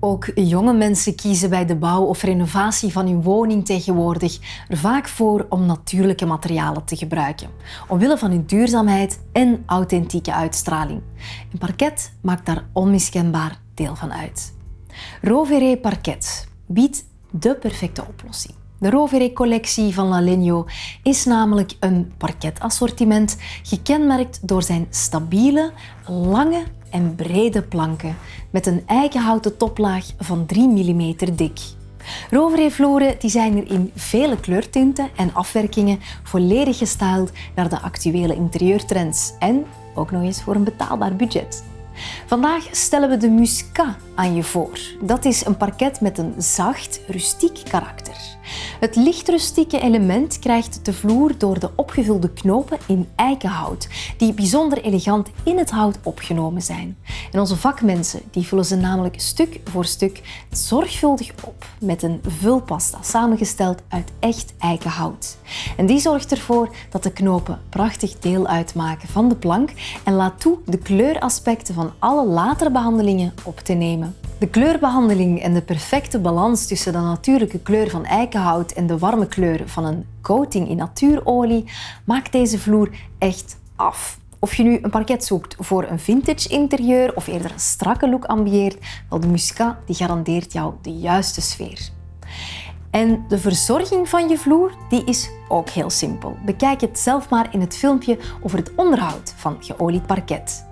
Ook jonge mensen kiezen bij de bouw of renovatie van hun woning tegenwoordig er vaak voor om natuurlijke materialen te gebruiken, omwille van hun duurzaamheid en authentieke uitstraling. En parket maakt daar onmiskenbaar deel van uit. Rovere Parket biedt de perfecte oplossing. De Rovere-collectie van Lalegno is namelijk een parketassortiment gekenmerkt door zijn stabiele, lange en brede planken met een eikenhouten toplaag van 3 mm dik. Rovere-vloeren zijn er in vele kleurtinten en afwerkingen volledig gestyled naar de actuele interieurtrends en ook nog eens voor een betaalbaar budget. Vandaag stellen we de Muscat aan je voor. Dat is een parket met een zacht, rustiek karakter. Het licht rustieke element krijgt de vloer door de opgevulde knopen in eikenhout, die bijzonder elegant in het hout opgenomen zijn. En onze vakmensen die vullen ze namelijk stuk voor stuk zorgvuldig op met een vulpasta samengesteld uit echt eikenhout. En die zorgt ervoor dat de knopen prachtig deel uitmaken van de plank en laat toe de kleuraspecten van alle latere behandelingen op te nemen. De kleurbehandeling en de perfecte balans tussen de natuurlijke kleur van eikenhout en de warme kleur van een coating in natuurolie maakt deze vloer echt af. Of je nu een parket zoekt voor een vintage interieur of eerder een strakke look ambieert, wel de Muscat die garandeert jou de juiste sfeer. En de verzorging van je vloer die is ook heel simpel. Bekijk het zelf maar in het filmpje over het onderhoud van geolied parket.